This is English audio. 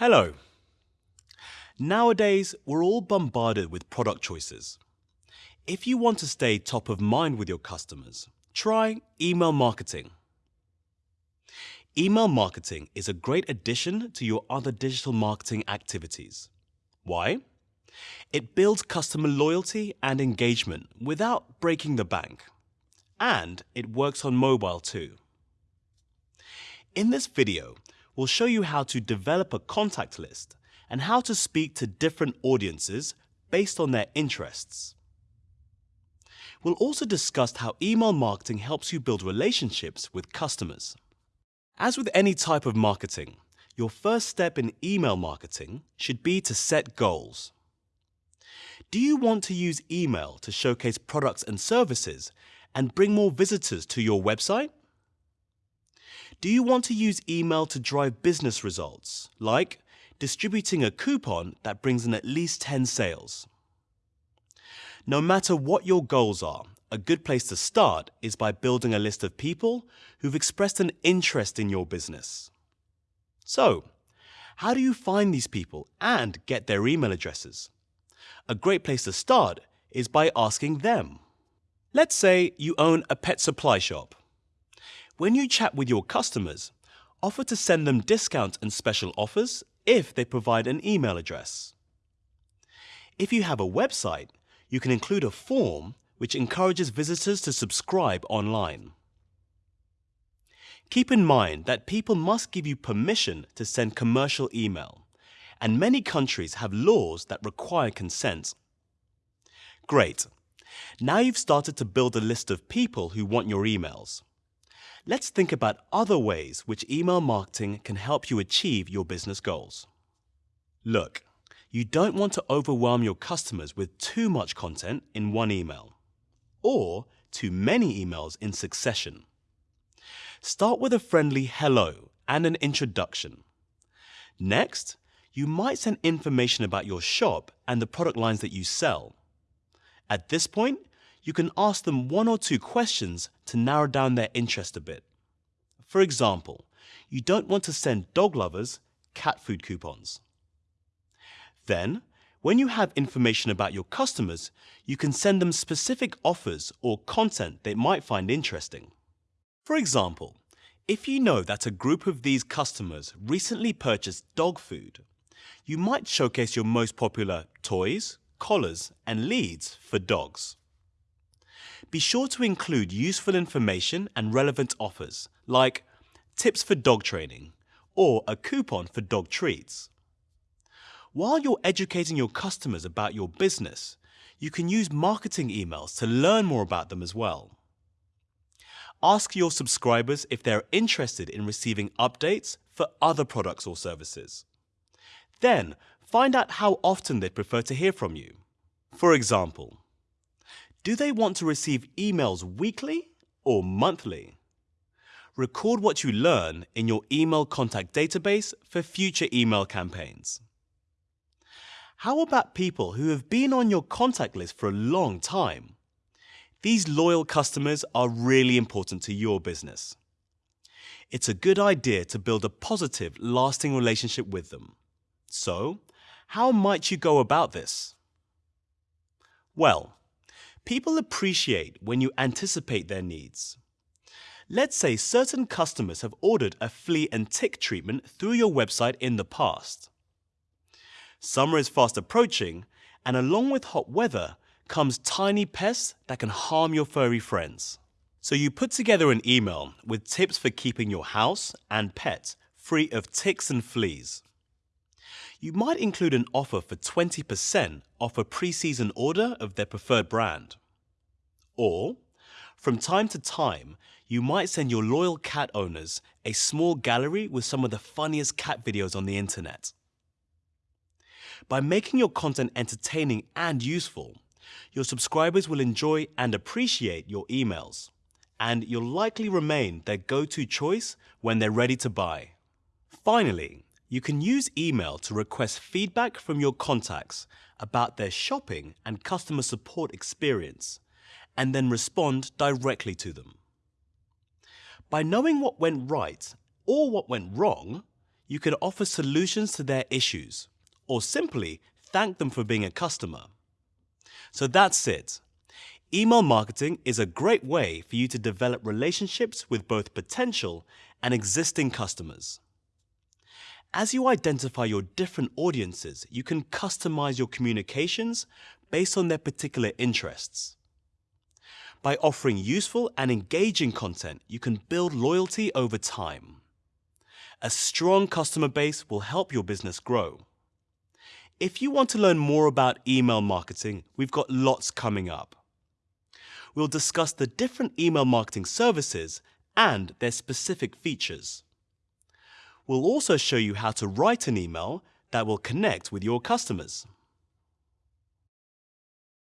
Hello. Nowadays, we're all bombarded with product choices. If you want to stay top of mind with your customers, try email marketing. Email marketing is a great addition to your other digital marketing activities. Why? It builds customer loyalty and engagement without breaking the bank. And it works on mobile too. In this video, we'll show you how to develop a contact list and how to speak to different audiences based on their interests. We'll also discuss how email marketing helps you build relationships with customers. As with any type of marketing, your first step in email marketing should be to set goals. Do you want to use email to showcase products and services and bring more visitors to your website? Do you want to use email to drive business results, like distributing a coupon that brings in at least 10 sales? No matter what your goals are, a good place to start is by building a list of people who've expressed an interest in your business. So, how do you find these people and get their email addresses? A great place to start is by asking them. Let's say you own a pet supply shop. When you chat with your customers, offer to send them discounts and special offers if they provide an email address. If you have a website, you can include a form which encourages visitors to subscribe online. Keep in mind that people must give you permission to send commercial email, and many countries have laws that require consent. Great. Now you've started to build a list of people who want your emails. Let's think about other ways which email marketing can help you achieve your business goals. Look, you don't want to overwhelm your customers with too much content in one email, or too many emails in succession. Start with a friendly hello and an introduction. Next, you might send information about your shop and the product lines that you sell. At this point, you can ask them one or two questions to narrow down their interest a bit. For example, you don't want to send dog lovers cat food coupons. Then, when you have information about your customers, you can send them specific offers or content they might find interesting. For example, if you know that a group of these customers recently purchased dog food, you might showcase your most popular toys, collars, and leads for dogs. Be sure to include useful information and relevant offers, like tips for dog training or a coupon for dog treats. While you're educating your customers about your business, you can use marketing emails to learn more about them as well. Ask your subscribers if they're interested in receiving updates for other products or services. Then, find out how often they'd prefer to hear from you. For example, do they want to receive emails weekly or monthly? Record what you learn in your email contact database for future email campaigns. How about people who have been on your contact list for a long time? These loyal customers are really important to your business. It's a good idea to build a positive, lasting relationship with them. So, how might you go about this? Well, People appreciate when you anticipate their needs. Let's say certain customers have ordered a flea and tick treatment through your website in the past. Summer is fast approaching, and along with hot weather comes tiny pests that can harm your furry friends. So you put together an email with tips for keeping your house and pet free of ticks and fleas you might include an offer for 20% off a pre-season order of their preferred brand. Or, from time to time, you might send your loyal cat owners a small gallery with some of the funniest cat videos on the internet. By making your content entertaining and useful, your subscribers will enjoy and appreciate your emails, and you'll likely remain their go-to choice when they're ready to buy. Finally, you can use email to request feedback from your contacts about their shopping and customer support experience, and then respond directly to them. By knowing what went right or what went wrong, You can offer solutions to their issues or simply thank them for being a customer. So that's it. Email marketing is a great way for you to develop relationships with both potential and existing customers. As you identify your different audiences, you can customize your communications based on their particular interests. By offering useful and engaging content, you can build loyalty over time. A strong customer base will help your business grow. If you want to learn more about email marketing, we've got lots coming up. We'll discuss the different email marketing services and their specific features. We'll also show you how to write an email that will connect with your customers.